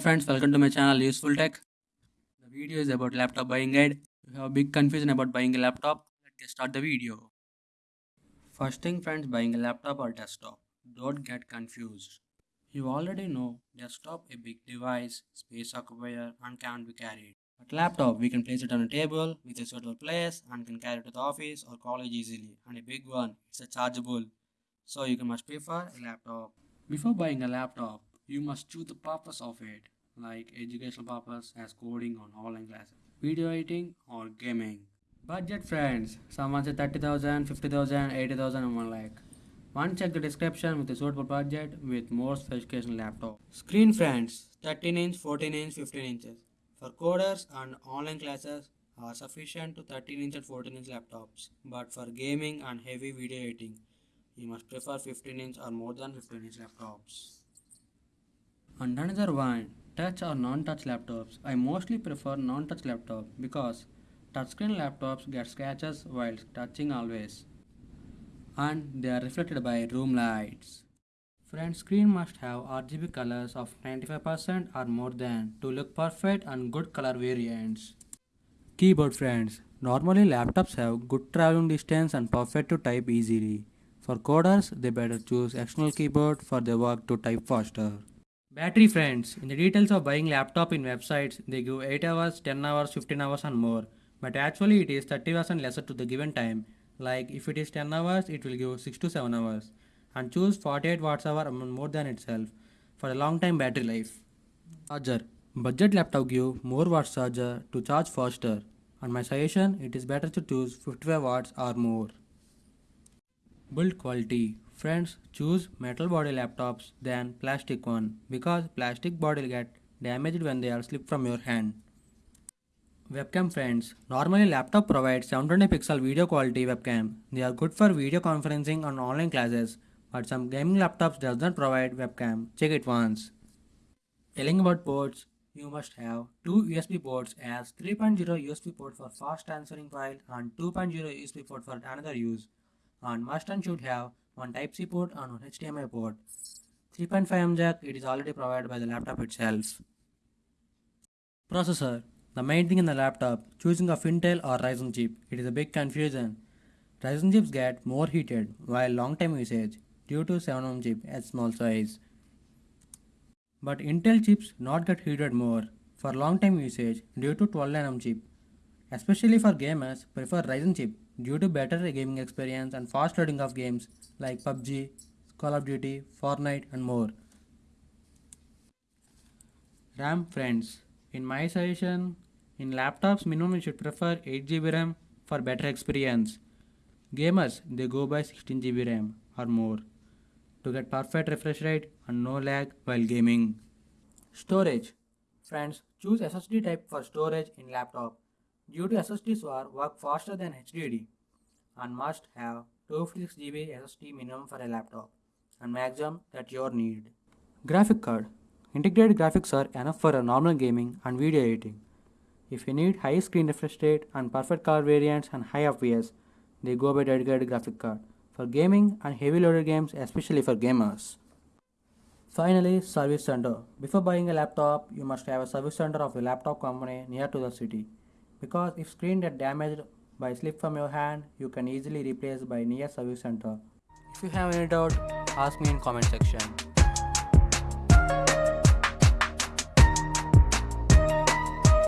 friends, welcome to my channel Useful Tech. The video is about laptop buying guide. If you have a big confusion about buying a laptop, let's start the video. First thing friends, buying a laptop or desktop. Don't get confused. You already know desktop a big device, space occupier and can't be carried. But laptop, we can place it on a table with a suitable place and can carry it to the office or college easily. And a big one, it's a chargeable. So you can must prefer a laptop. Before buying a laptop, you must choose the purpose of it, like educational purpose as coding on online classes, video editing or gaming. Budget friends, someone said 30,000, 50,000, 80,000 and one like. One check the description with a suitable budget with more specification laptop. Screen friends, 13 inch, 14 inch, 15 inches. For coders and online classes are sufficient to 13 inch and 14 inch laptops. But for gaming and heavy video editing, you must prefer 15 inch or more than 15 inch laptops. And another one, touch or non-touch laptops. I mostly prefer non-touch laptop because touchscreen laptops get scratches while touching always. And they are reflected by room lights. Front screen must have RGB colors of 95% or more than to look perfect and good color variants. Keyboard friends. Normally laptops have good traveling distance and perfect to type easily. For coders, they better choose external keyboard for their work to type faster. Battery friends. In the details of buying laptop in websites, they give 8 hours, 10 hours, 15 hours and more. But actually it is 30% lesser to the given time. Like if it is 10 hours, it will give 6 to 7 hours. And choose 48 watts hour more than itself for a long time battery life. Charger. Budget laptop give more watts charger to charge faster. And my suggestion, it is better to choose 55 watts or more. Build quality. Friends, choose metal body laptops than plastic one because plastic body will get damaged when they are slipped from your hand. Webcam friends, normally laptop provides 720 pixel video quality webcam. They are good for video conferencing and online classes, but some gaming laptops does not provide webcam. Check it once. Telling about ports, you must have two USB ports as 3.0 USB port for fast transferring file and 2.0 USB port for another use. And must and should have one Type-C port and one HDMI port. 3.5mm jack it is already provided by the laptop itself. Processor The main thing in the laptop, choosing of Intel or Ryzen chip, it is a big confusion. Ryzen chips get more heated while long time usage due to 7mm chip at small size. But Intel chips not get heated more for long time usage due to 12nm chip. Especially for gamers, prefer Ryzen chip due to better gaming experience and fast loading of games like PUBG, Call of Duty, Fortnite and more. RAM friends, in my suggestion, in laptops minimum you should prefer 8GB RAM for better experience. Gamers they go by 16GB RAM or more to get perfect refresh rate and no lag while gaming. Storage Friends, choose SSD type for storage in laptop due to SSDs work faster than HDD and must have 256GB SSD minimum for a laptop and maximum that your need. Graphic card Integrated graphics are enough for a normal gaming and video editing. If you need high screen refresh rate and perfect color variants and high FPS, they go by dedicated graphic card for gaming and heavy loaded games especially for gamers. Finally, service center. Before buying a laptop, you must have a service center of a laptop company near to the city. Because if screen get damaged by slip from your hand, you can easily replace by near service center. If you have any doubt, ask me in comment section.